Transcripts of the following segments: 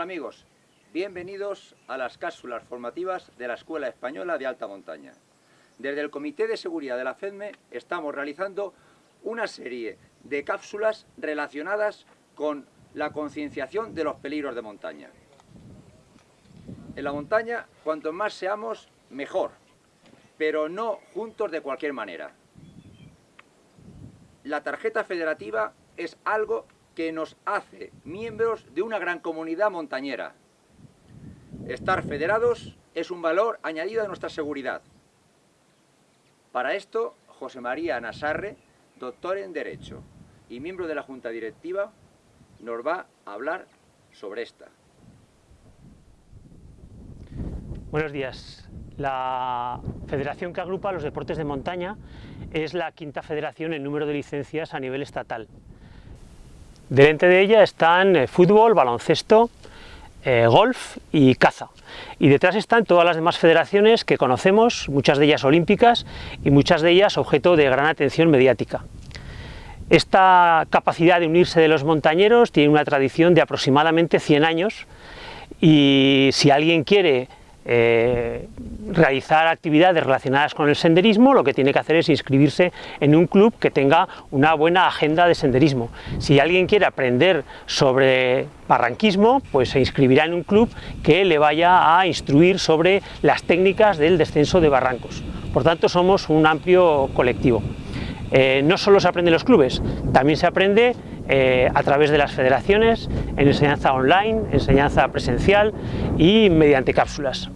amigos, bienvenidos a las cápsulas formativas de la Escuela Española de Alta Montaña. Desde el Comité de Seguridad de la FEDME estamos realizando una serie de cápsulas relacionadas con la concienciación de los peligros de montaña. En la montaña, cuanto más seamos, mejor, pero no juntos de cualquier manera. La tarjeta federativa es algo que nos hace miembros de una gran comunidad montañera. Estar federados es un valor añadido a nuestra seguridad. Para esto, José María Nasarre, doctor en Derecho y miembro de la Junta Directiva, nos va a hablar sobre esta. Buenos días. La federación que agrupa los deportes de montaña es la quinta federación en número de licencias a nivel estatal. Delante de ella están eh, fútbol, baloncesto, eh, golf y caza. Y detrás están todas las demás federaciones que conocemos, muchas de ellas olímpicas y muchas de ellas objeto de gran atención mediática. Esta capacidad de unirse de los montañeros tiene una tradición de aproximadamente 100 años y si alguien quiere eh, realizar actividades relacionadas con el senderismo, lo que tiene que hacer es inscribirse en un club que tenga una buena agenda de senderismo. Si alguien quiere aprender sobre barranquismo, pues se inscribirá en un club que le vaya a instruir sobre las técnicas del descenso de barrancos. Por tanto, somos un amplio colectivo. Eh, no solo se aprende en los clubes, también se aprende eh, a través de las federaciones, en enseñanza online, enseñanza presencial y mediante cápsulas.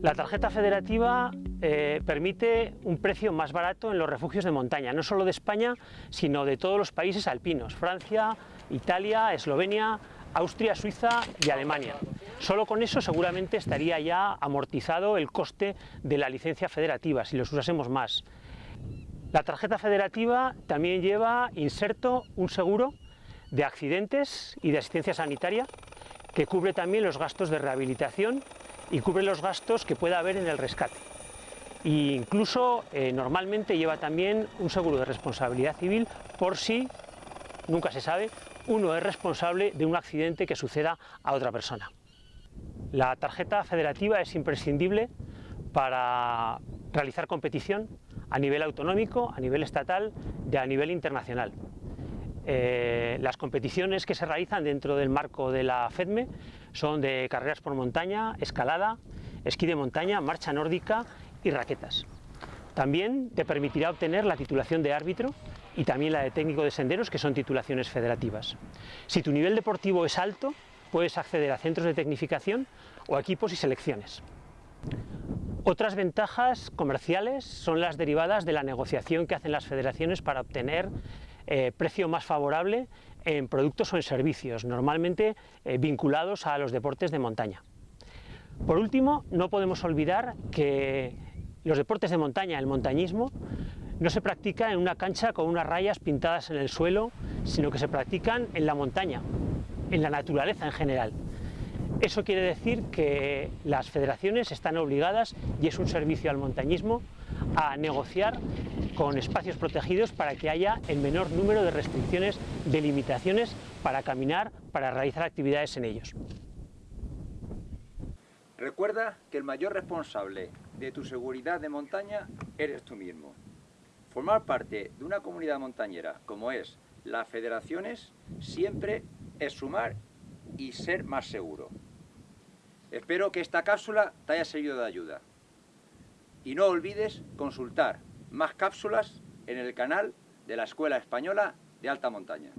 La tarjeta federativa eh, permite un precio más barato en los refugios de montaña, no solo de España, sino de todos los países alpinos, Francia, Italia, Eslovenia, Austria, Suiza y Alemania. Solo con eso seguramente estaría ya amortizado el coste de la licencia federativa, si los usásemos más. La tarjeta federativa también lleva inserto un seguro de accidentes y de asistencia sanitaria que cubre también los gastos de rehabilitación y cubre los gastos que pueda haber en el rescate. E incluso eh, normalmente lleva también un seguro de responsabilidad civil por si, nunca se sabe, uno es responsable de un accidente que suceda a otra persona. La tarjeta federativa es imprescindible para realizar competición a nivel autonómico, a nivel estatal y a nivel internacional. Eh, las competiciones que se realizan dentro del marco de la FEDME son de carreras por montaña, escalada, esquí de montaña, marcha nórdica y raquetas. También te permitirá obtener la titulación de árbitro y también la de técnico de senderos, que son titulaciones federativas. Si tu nivel deportivo es alto, puedes acceder a centros de tecnificación o equipos y selecciones. Otras ventajas comerciales son las derivadas de la negociación que hacen las federaciones para obtener eh, precio más favorable en productos o en servicios, normalmente eh, vinculados a los deportes de montaña. Por último, no podemos olvidar que los deportes de montaña, el montañismo, no se practica en una cancha con unas rayas pintadas en el suelo, sino que se practican en la montaña, en la naturaleza en general. Eso quiere decir que las federaciones están obligadas, y es un servicio al montañismo, a negociar con espacios protegidos para que haya el menor número de restricciones, de limitaciones para caminar, para realizar actividades en ellos. Recuerda que el mayor responsable de tu seguridad de montaña eres tú mismo. Formar parte de una comunidad montañera como es las federaciones siempre es sumar y ser más seguro. Espero que esta cápsula te haya servido de ayuda. Y no olvides consultar más cápsulas en el canal de la Escuela Española de Alta Montaña.